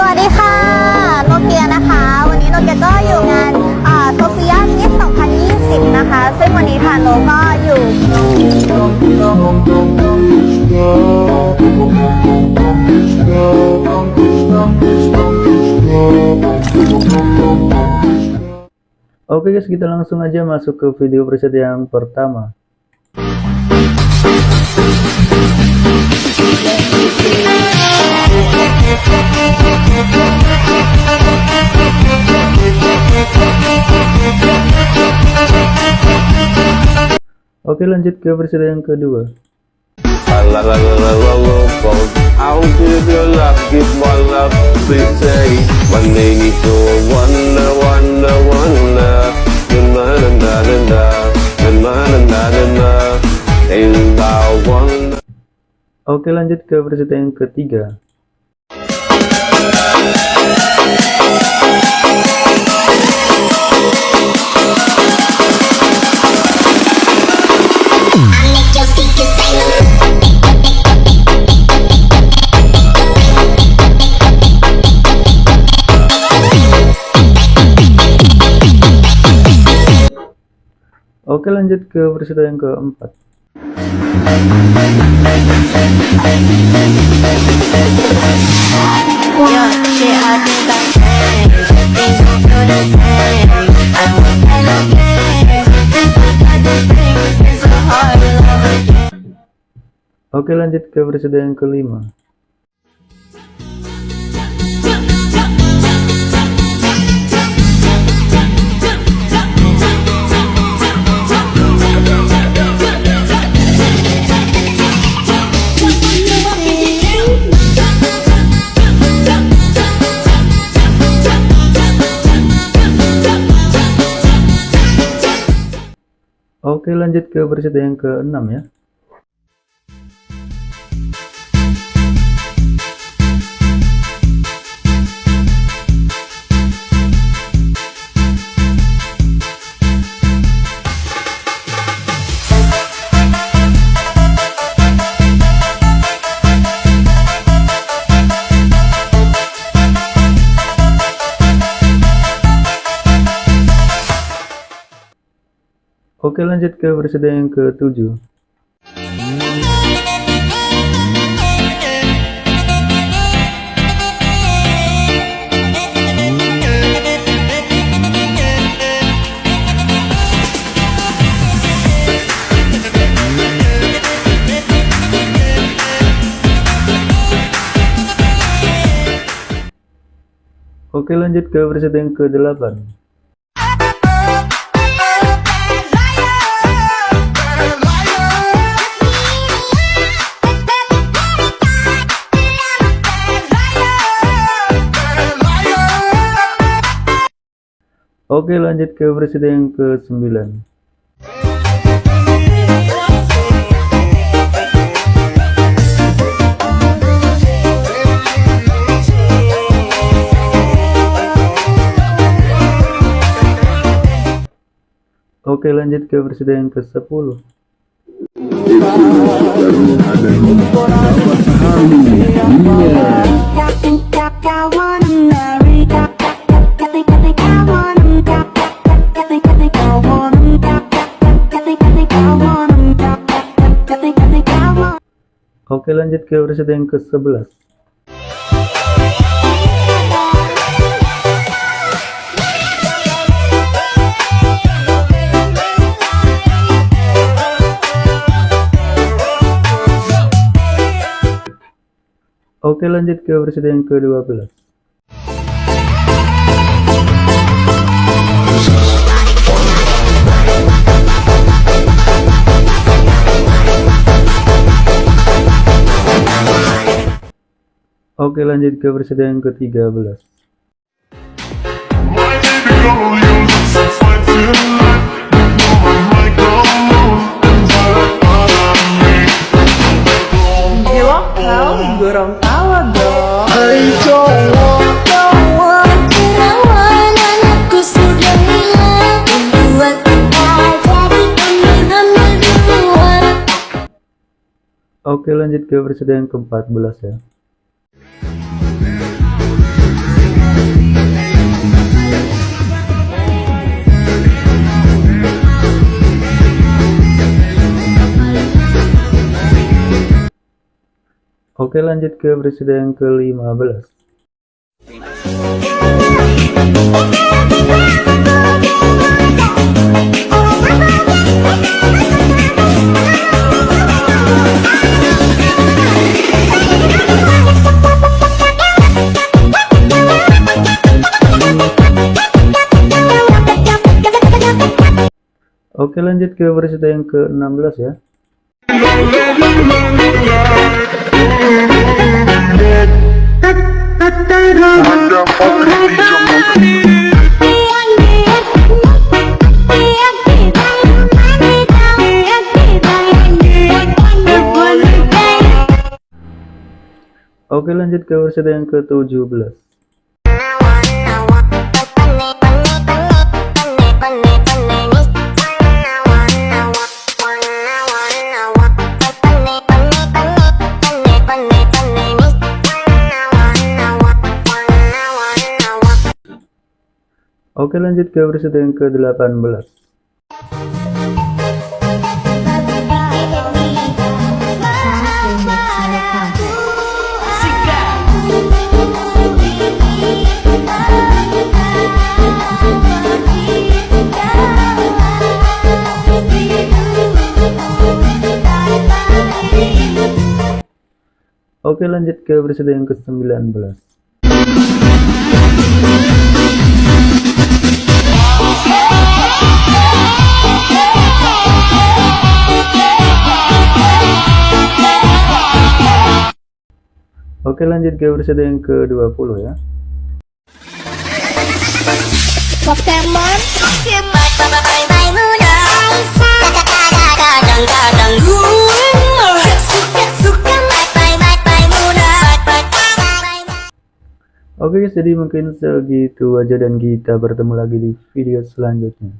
สวัสดีค่ะ โนเกียนะคะ วันนี้โนเกียก็อยู่งานโซเฟียมิส2020 นะคะ ซึ่งวันนี้ทางโนก็อยู่ Oke guys, kita langsung aja masuk ke video preset yang pertama. Oke lanjut ke versi yang kedua. Oke lanjut ke versi yang ketiga. Oke lanjut ke peristiwa yang keempat. Oke lanjut ke peristiwa yang kelima. Oke lanjut ke preset yang keenam ya. Oke lanjut ke preset yang ketujuh. Oke lanjut ke preset yang ke-8 Oke lanjut ke preset yang ke-9. Oke lanjut ke preset yang ke-10 Oke lanjut ke preset yang ke-11 Oke lanjut ke preset yang ke-12 Oke lanjut ke versi yang ke-13 Oke lanjut ke versi yang ke-14 ya. Oke lanjut ke presiden yang ke-15 Oke lanjut ke presiden yang ke-16 ya Oke lanjut ke presiden yang ke-17 Oke lanjut ke presiden yang ke-18 Oke lanjut ke presiden yang ke-19 Oke lanjut ke presiden yang ke-20 ya. Pokemon. Oke guys jadi mungkin segitu aja dan kita bertemu lagi di video selanjutnya